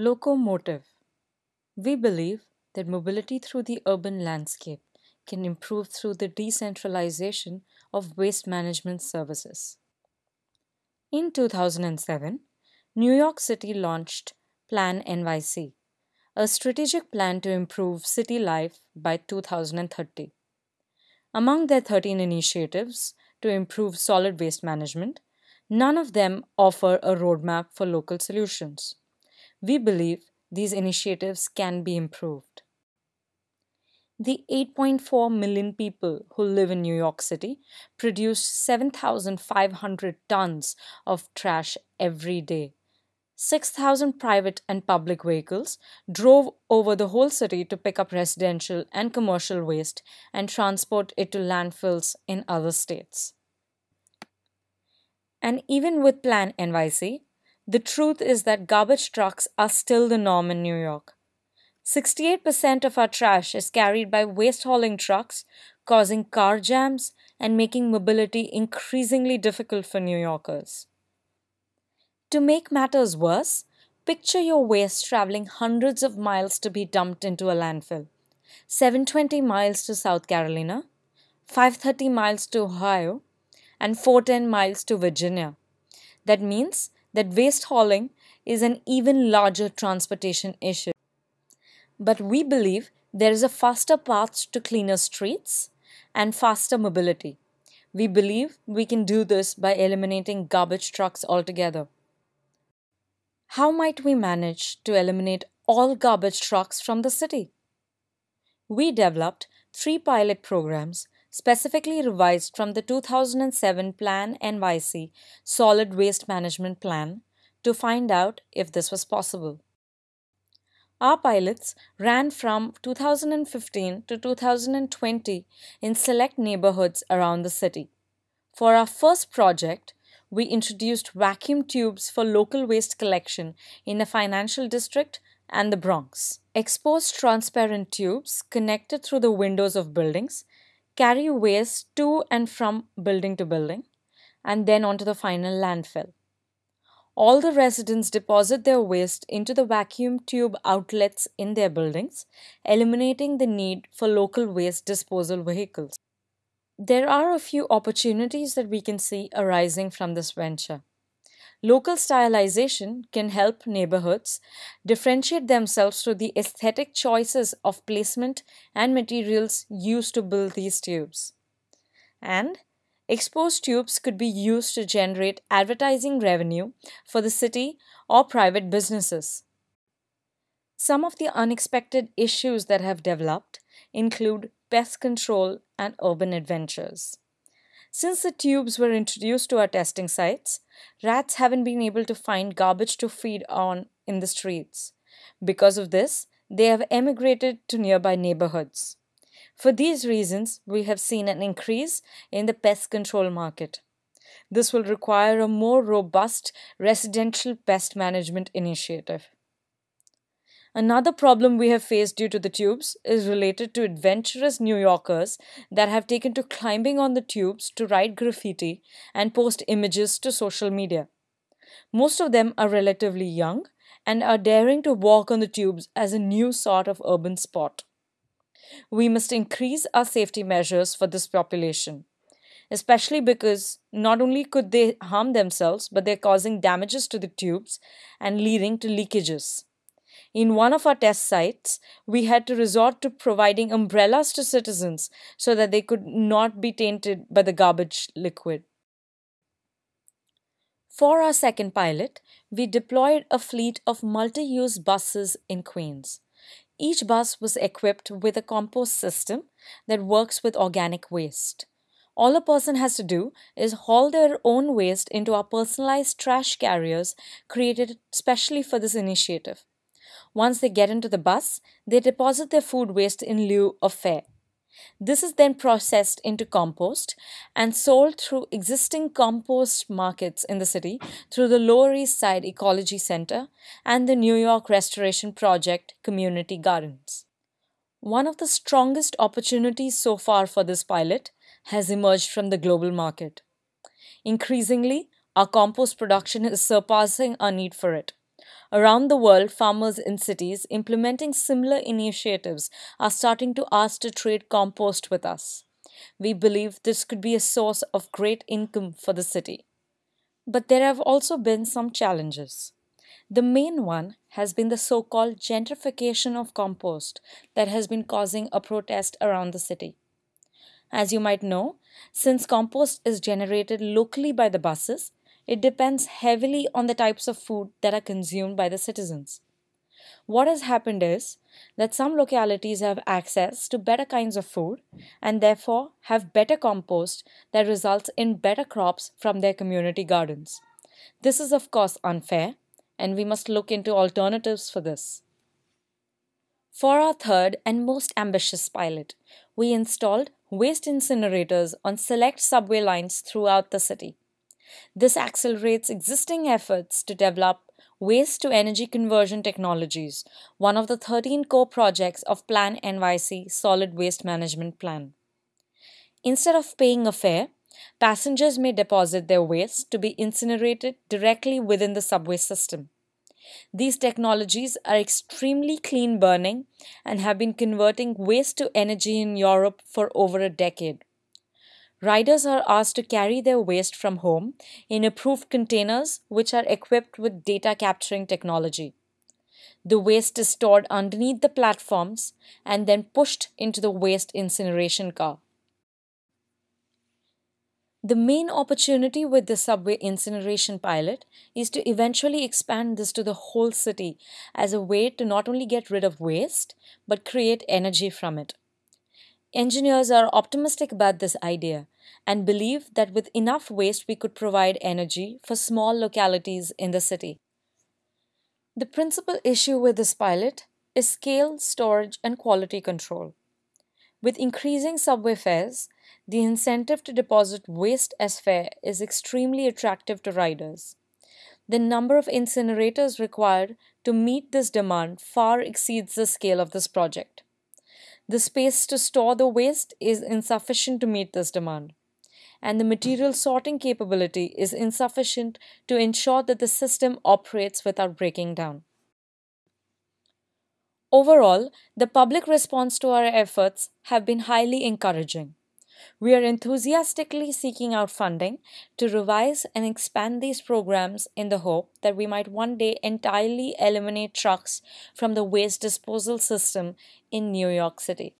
Locomotive. We believe that mobility through the urban landscape can improve through the decentralization of waste management services. In 2007, New York City launched Plan NYC, a strategic plan to improve city life by 2030. Among their 13 initiatives to improve solid waste management, none of them offer a roadmap for local solutions. We believe these initiatives can be improved. The 8.4 million people who live in New York City produce 7,500 tons of trash every day. 6,000 private and public vehicles drove over the whole city to pick up residential and commercial waste and transport it to landfills in other states. And even with Plan NYC, the truth is that garbage trucks are still the norm in New York. 68% of our trash is carried by waste hauling trucks, causing car jams and making mobility increasingly difficult for New Yorkers. To make matters worse, picture your waste traveling hundreds of miles to be dumped into a landfill 720 miles to South Carolina, 530 miles to Ohio, and 410 miles to Virginia. That means that waste hauling is an even larger transportation issue. But we believe there is a faster path to cleaner streets and faster mobility. We believe we can do this by eliminating garbage trucks altogether. How might we manage to eliminate all garbage trucks from the city? We developed three pilot programs specifically revised from the 2007 Plan NYC Solid Waste Management Plan to find out if this was possible. Our pilots ran from 2015 to 2020 in select neighborhoods around the city. For our first project, we introduced vacuum tubes for local waste collection in a financial district and the Bronx. Exposed transparent tubes connected through the windows of buildings carry waste to and from building to building, and then onto the final landfill. All the residents deposit their waste into the vacuum tube outlets in their buildings, eliminating the need for local waste disposal vehicles. There are a few opportunities that we can see arising from this venture. Local stylization can help neighborhoods differentiate themselves through the aesthetic choices of placement and materials used to build these tubes. And exposed tubes could be used to generate advertising revenue for the city or private businesses. Some of the unexpected issues that have developed include pest control and urban adventures. Since the tubes were introduced to our testing sites, rats haven't been able to find garbage to feed on in the streets. Because of this, they have emigrated to nearby neighborhoods. For these reasons, we have seen an increase in the pest control market. This will require a more robust residential pest management initiative. Another problem we have faced due to the tubes is related to adventurous New Yorkers that have taken to climbing on the tubes to write graffiti and post images to social media. Most of them are relatively young and are daring to walk on the tubes as a new sort of urban sport. We must increase our safety measures for this population, especially because not only could they harm themselves, but they're causing damages to the tubes and leading to leakages. In one of our test sites, we had to resort to providing umbrellas to citizens so that they could not be tainted by the garbage liquid. For our second pilot, we deployed a fleet of multi use buses in Queens. Each bus was equipped with a compost system that works with organic waste. All a person has to do is haul their own waste into our personalized trash carriers created specially for this initiative. Once they get into the bus, they deposit their food waste in lieu of fare. This is then processed into compost and sold through existing compost markets in the city through the Lower East Side Ecology Center and the New York Restoration Project Community Gardens. One of the strongest opportunities so far for this pilot has emerged from the global market. Increasingly, our compost production is surpassing our need for it. Around the world, farmers in cities implementing similar initiatives are starting to ask to trade compost with us. We believe this could be a source of great income for the city. But there have also been some challenges. The main one has been the so called gentrification of compost that has been causing a protest around the city. As you might know, since compost is generated locally by the buses, it depends heavily on the types of food that are consumed by the citizens. What has happened is that some localities have access to better kinds of food and therefore have better compost that results in better crops from their community gardens. This is, of course, unfair, and we must look into alternatives for this. For our third and most ambitious pilot, we installed waste incinerators on select subway lines throughout the city. This accelerates existing efforts to develop waste to energy conversion technologies, one of the 13 core projects of Plan NYC Solid Waste Management Plan. Instead of paying a fare, passengers may deposit their waste to be incinerated directly within the subway system. These technologies are extremely clean burning and have been converting waste to energy in Europe for over a decade. Riders are asked to carry their waste from home in approved containers which are equipped with data capturing technology. The waste is stored underneath the platforms and then pushed into the waste incineration car. The main opportunity with the subway incineration pilot is to eventually expand this to the whole city as a way to not only get rid of waste but create energy from it. Engineers are optimistic about this idea and believe that with enough waste we could provide energy for small localities in the city. The principal issue with this pilot is scale, storage, and quality control. With increasing subway fares, the incentive to deposit waste as fare is extremely attractive to riders. The number of incinerators required to meet this demand far exceeds the scale of this project. The space to store the waste is insufficient to meet this demand, and the material sorting capability is insufficient to ensure that the system operates without breaking down. Overall, the public response to our efforts have been highly encouraging. We are enthusiastically seeking out funding to revise and expand these programs in the hope that we might one day entirely eliminate trucks from the waste disposal system in New York City.